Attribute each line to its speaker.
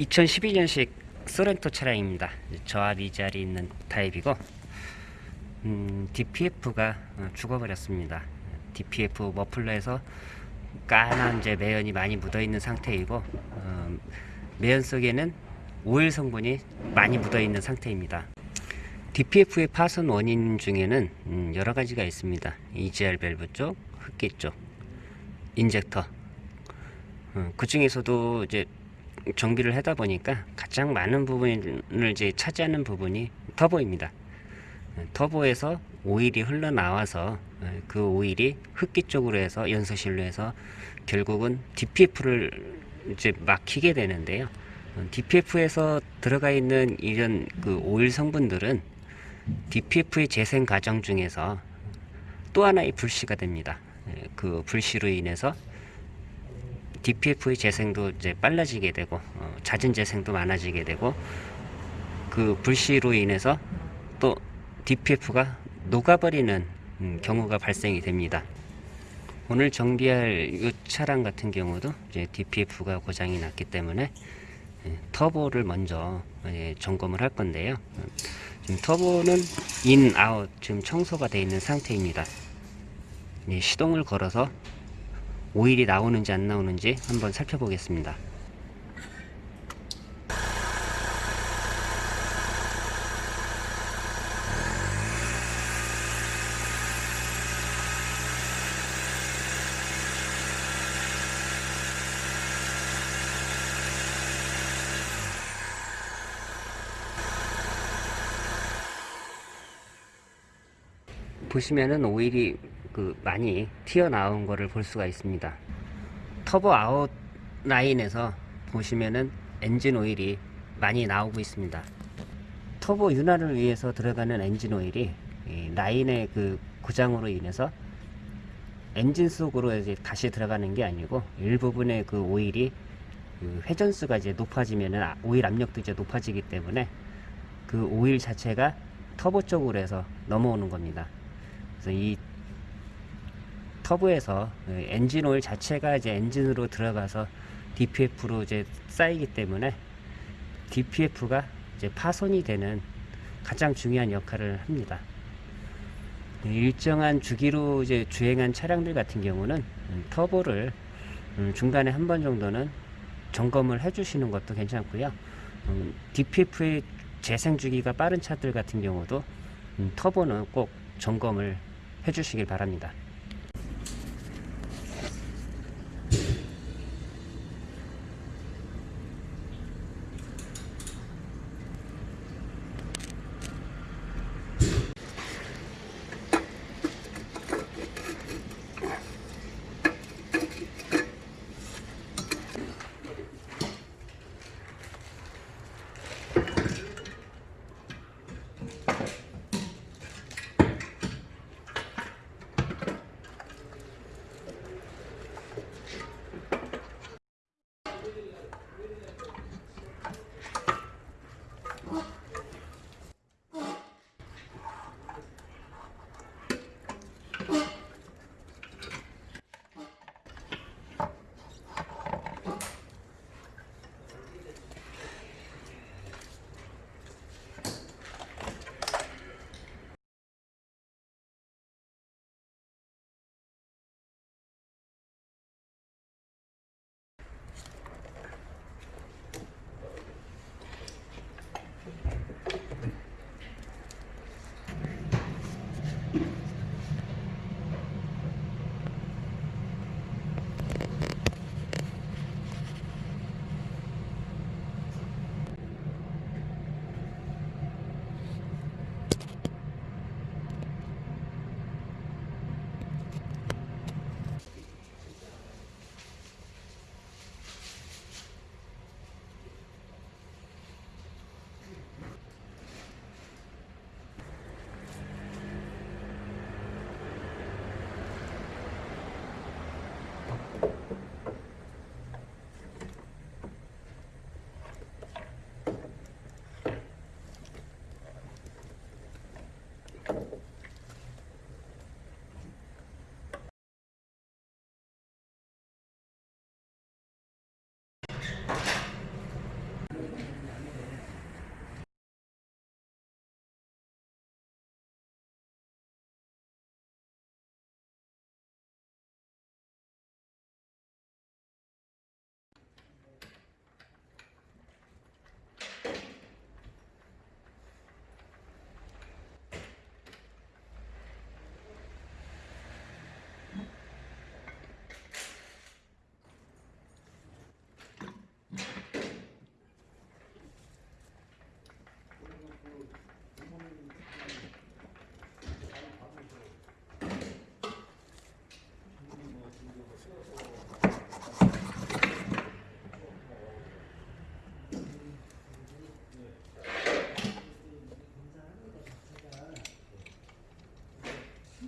Speaker 1: 2012년식 소렌토 차량입니다. 저압 이 자리 있는 타입이고 음, DPF가 어, 죽어버렸습니다. DPF 머플러에서 까만 이제 매연이 많이 묻어 있는 상태이고 어, 매연 속에는 오일 성분이 많이 묻어 있는 상태입니다. DPF의 파손 원인 중에는 음, 여러 가지가 있습니다. EGR 밸브 쪽, 흡기 쪽, 인젝터. 어, 그 중에서도 이제 정비를 하다 보니까 가장 많은 부분을 이제 차지하는 부분이 터보입니다. 어, 터보에서 오일이 흘러나와서 어, 그 오일이 흡기 쪽으로 해서 연소실로 해서 결국은 DPF를 이제 막히게 되는데요. DPF에서 들어가 있는 이런 그 오일 성분들은 DPF의 재생 과정 중에서 또 하나의 불씨가 됩니다. 예, 그 불씨로 인해서 DPF의 재생도 이제 빨라지게 되고 어, 잦은 재생도 많아지게 되고 그 불씨로 인해서 또 DPF가 녹아버리는 음, 경우가 발생이 됩니다. 오늘 정비할 이 차량 같은 경우도 이제 DPF가 고장이 났기 때문에 예, 터보를 먼저 예, 점검을 할 건데요. 지금 터보는 인, 아웃 지금 청소가 되어 있는 상태입니다. 예, 시동을 걸어서 오일이 나오는지 안 나오는지 한번 살펴보겠습니다. 보시면은 오일이 그 많이 튀어나온 거를 볼 수가 있습니다. 터보 out line에서 보시면은 엔진 오일이 많이 나오고 있습니다. 터보 윤활을 위해서 들어가는 엔진 오일이 이 라인의 그 고장으로 인해서 엔진 속으로 이제 다시 들어가는 게 아니고 일부분의 그 오일이 그 회전수가 이제 높아지면은 아- 오일 압력도 이제 높아지기 때문에 그 오일 자체가 터보 쪽으로 해서 넘어오는 겁니다. 그래서 이 터보에서 그 엔진 오일 자체가 이제 엔진으로 들어가서 DPF로 이제 쌓이기 때문에 DPF가 이제 파손이 되는 가장 중요한 역할을 합니다. 일정한 주기로 이제 주행한 차량들 같은 경우는 음, 터보를 음, 중간에 한 번 정도는 점검을 해 주시는 것도 괜찮고요. 음, DPF의 재생 주기가 빠른 차들 같은 경우도 음, 터보는 꼭 점검을 해 주시길 바랍니다.